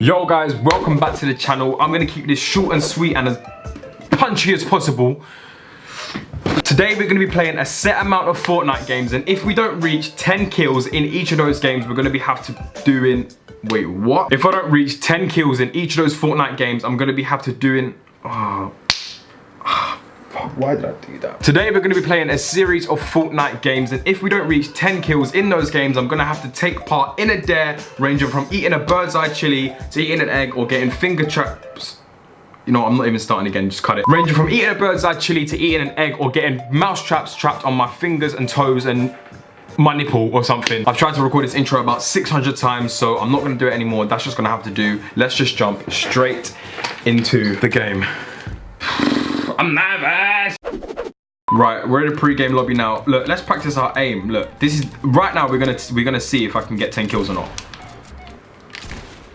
Yo guys, welcome back to the channel. I'm gonna keep this short and sweet and as punchy as possible. Today we're gonna be playing a set amount of Fortnite games and if we don't reach 10 kills in each of those games, we're gonna be have to doing, wait, what? If I don't reach 10 kills in each of those Fortnite games, I'm gonna be have to doing, oh, why did I do that? Today we're going to be playing a series of Fortnite games and if we don't reach 10 kills in those games, I'm going to have to take part in a dare ranging from eating a bird's eye chili to eating an egg or getting finger traps you know, I'm not even starting again, just cut it. Ranging from eating a bird's eye chili to eating an egg or getting mouse traps trapped on my fingers and toes and my nipple or something. I've tried to record this intro about 600 times, so I'm not gonna do it anymore. That's just gonna have to do. Let's just jump straight into the game. I'm nervous. Right, we're in a pre-game lobby now. Look, let's practice our aim. Look, this is right now. We're gonna we're gonna see if I can get 10 kills or not.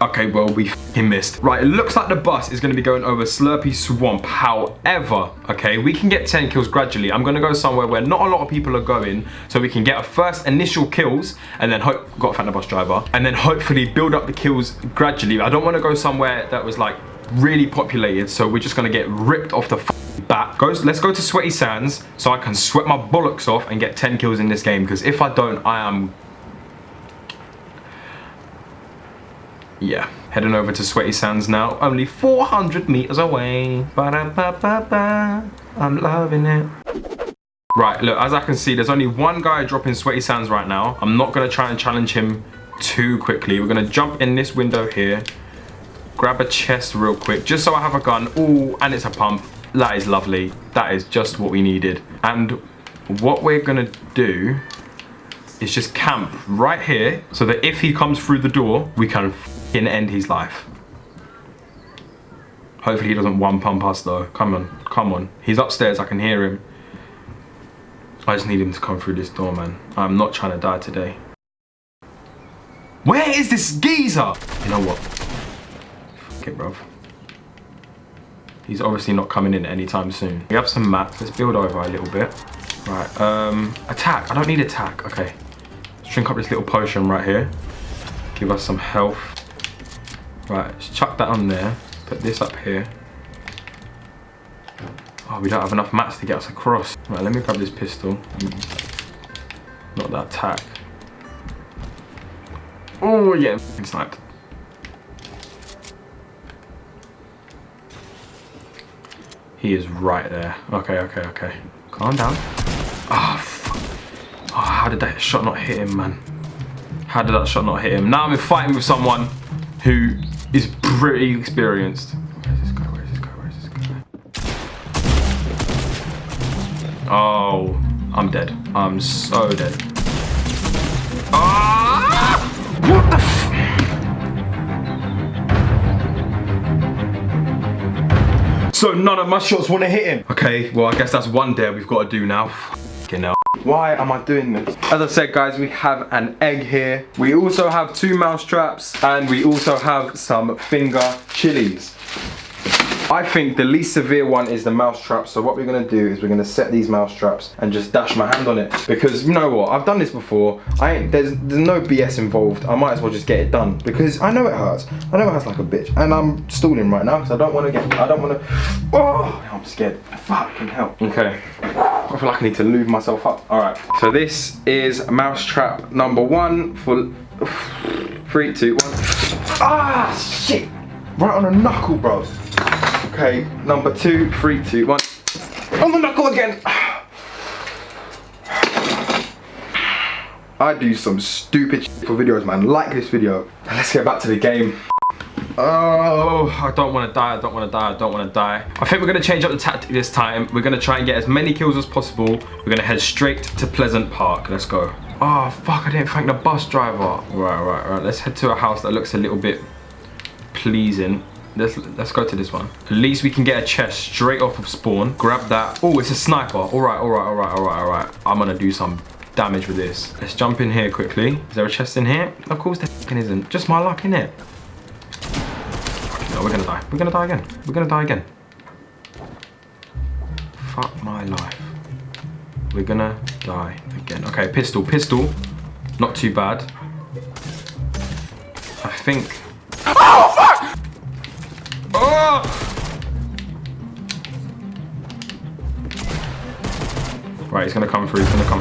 Okay, well, we missed. Right, it looks like the bus is going to be going over Slurpy Swamp. However, okay, we can get 10 kills gradually. I'm going to go somewhere where not a lot of people are going so we can get our first initial kills and then hope, got a fan bus driver, and then hopefully build up the kills gradually. I don't want to go somewhere that was like really populated, so we're just going to get ripped off the bat. Goes, let's go to Sweaty Sands so I can sweat my bollocks off and get 10 kills in this game because if I don't, I am... Yeah, heading over to Sweaty Sands now. Only 400 meters away. Ba -da -ba -ba -ba. I'm loving it. Right, look, as I can see, there's only one guy dropping Sweaty Sands right now. I'm not going to try and challenge him too quickly. We're going to jump in this window here grab a chest real quick just so I have a gun. Oh, and it's a pump. That is lovely. That is just what we needed. And what we're gonna do is just camp right here so that if he comes through the door, we can end his life. Hopefully he doesn't one pump us though. Come on, come on. He's upstairs, I can hear him. I just need him to come through this door, man. I'm not trying to die today. Where is this geezer? You know what? Fuck. He's obviously not coming in anytime soon. We have some mats. Let's build over a little bit. Right, um, attack. I don't need attack. Okay. Let's drink up this little potion right here. Give us some health. Right, let's chuck that on there. Put this up here. Oh, we don't have enough mats to get us across. Right, let me grab this pistol. Not that attack. Oh, yeah, sniped. He is right there. Okay, okay, okay. Calm down. Oh, fuck. Oh, how did that shot not hit him, man? How did that shot not hit him? Now I'm fighting with someone who is pretty experienced. Oh, I'm dead. I'm so dead. Ah! What the So none of my shots want to hit him. Okay, well, I guess that's one dare we've got to do now. Fucking hell. Why am I doing this? As I said, guys, we have an egg here. We also have two mouse traps and we also have some finger chilies. I think the least severe one is the mouse trap. So what we're gonna do is we're gonna set these mouse traps and just dash my hand on it. Because you know what, I've done this before. I ain't, there's, there's no BS involved. I might as well just get it done because I know it hurts. I know it hurts like a bitch. And I'm stalling right now because I don't wanna get, I don't wanna, oh, I'm scared. Fucking hell. Okay. I feel like I need to lube myself up. All right, so this is mouse trap number one for three, two, one. Ah, shit. Right on a knuckle, bro. Okay, number two, three, two, one. On the knuckle again. I do some stupid for videos, man. Like this video. Let's get back to the game. Oh, I don't want to die, I don't want to die, I don't want to die. I think we're going to change up the tactic this time. We're going to try and get as many kills as possible. We're going to head straight to Pleasant Park. Let's go. Oh, fuck, I didn't thank the bus driver. Right, right, right. Let's head to a house that looks a little bit pleasing. Let's, let's go to this one. At least we can get a chest straight off of spawn. Grab that. Oh, it's a sniper. All right, all right, all right, all right, all right. I'm going to do some damage with this. Let's jump in here quickly. Is there a chest in here? Of course there isn't. Just my luck, innit? No, we're gonna die. We're gonna die again. We're gonna die again. Fuck my life. We're gonna die again. Okay, pistol, pistol. Not too bad. I think... Oh, Right, he's gonna come through, he's gonna come.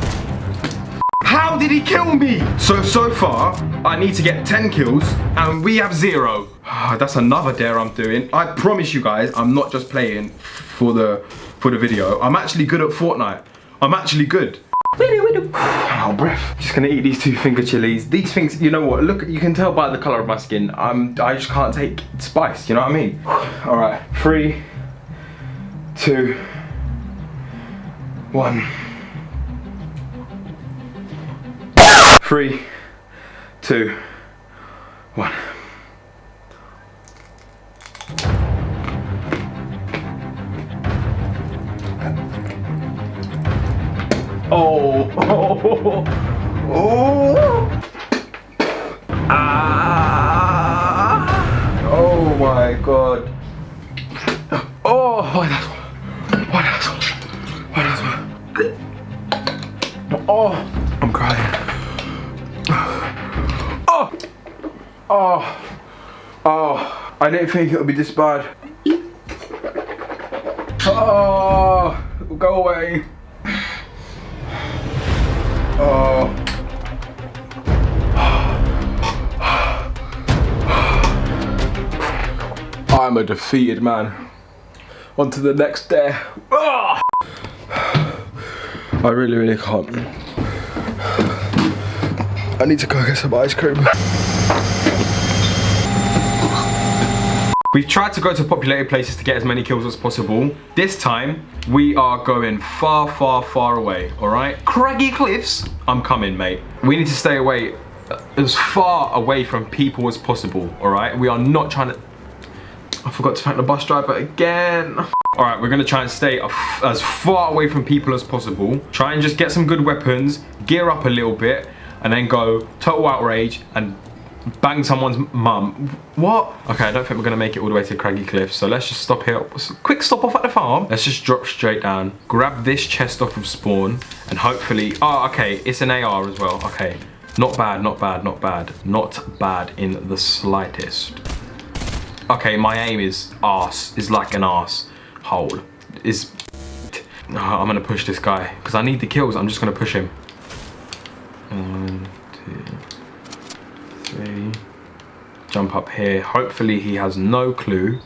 How did he kill me? So, so far, I need to get 10 kills and we have zero. Ah, that's another dare I'm doing. I promise you guys, I'm not just playing for the, for the video. I'm actually good at Fortnite. I'm actually good. Oh, breath. Just gonna eat these two finger chilies. These things, you know what? Look, you can tell by the color of my skin. I'm, I just can't take spice. You know what I mean? All right, three, two, one. Three, two, one. Oh, oh, oh. Oh, oh. I didn't think it would be this bad. Oh, go away. Oh. I'm a defeated man. On to the next day. Oh. I really, really can't. I need to go get some ice cream. We've tried to go to populated places to get as many kills as possible. This time, we are going far, far, far away, all right? Craggy Cliffs, I'm coming, mate. We need to stay away, uh, as far away from people as possible, all right? We are not trying to... I forgot to thank the bus driver again. All right, we're gonna try and stay as far away from people as possible. Try and just get some good weapons, gear up a little bit, and then go total outrage and bang someone's mum. What? Okay, I don't think we're gonna make it all the way to Craggy Cliff, so let's just stop here. Quick stop off at the farm. Let's just drop straight down, grab this chest off of spawn, and hopefully, oh, okay, it's an AR as well. Okay, not bad, not bad, not bad. Not bad in the slightest. Okay, my aim is ass, is like an ass hole. Is, oh, I'm gonna push this guy, because I need the kills, I'm just gonna push him. One, two, three. Jump up here. Hopefully he has no clue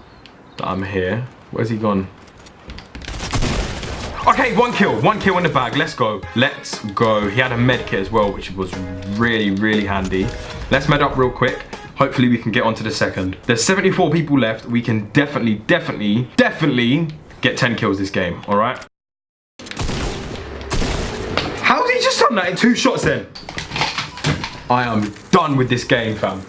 that I'm here. Where's he gone? Okay, one kill, one kill in the bag. Let's go. Let's go. He had a med kit as well, which was really, really handy. Let's med up real quick. Hopefully we can get onto the second. There's 74 people left. We can definitely, definitely, definitely get 10 kills this game, all right? How did he just done that in two shots then? I am done with this game, fam.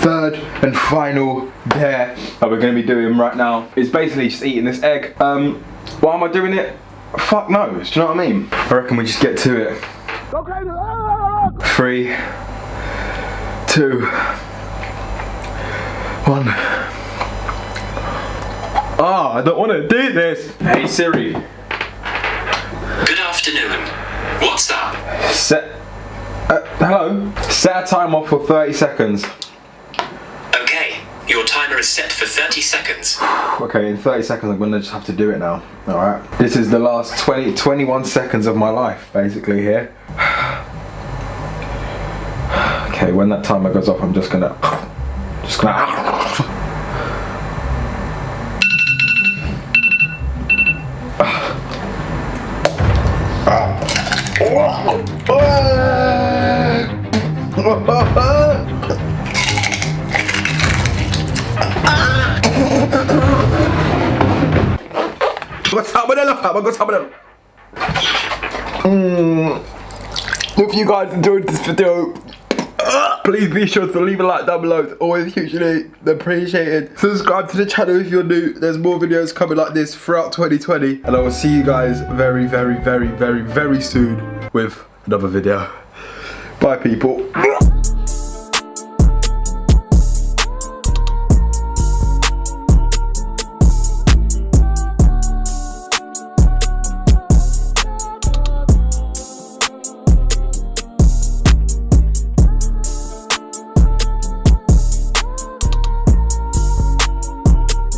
Third and final dare that we're gonna be doing right now is basically just eating this egg. Um, why am I doing it? Fuck knows, do you know what I mean? I reckon we just get to it. Three, two, one. Ah, oh, I don't want to do this. Hey Siri. Good afternoon. What's up? Set uh, hello? Set a timer for 30 seconds. Okay, your timer is set for 30 seconds. okay, in 30 seconds I'm gonna just have to do it now. Alright. This is the last 20, 21 seconds of my life, basically, here. okay, when that timer goes off, I'm just gonna... Just gonna... Ah. Ah. Ah. What's happening? What's happening? Mm. If you guys enjoyed this video, please be sure to leave a like down below. It's always hugely appreciated. Subscribe to the channel if you're new. There's more videos coming like this throughout 2020. And I will see you guys very, very, very, very, very soon with another video. Bye, people.